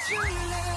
true love.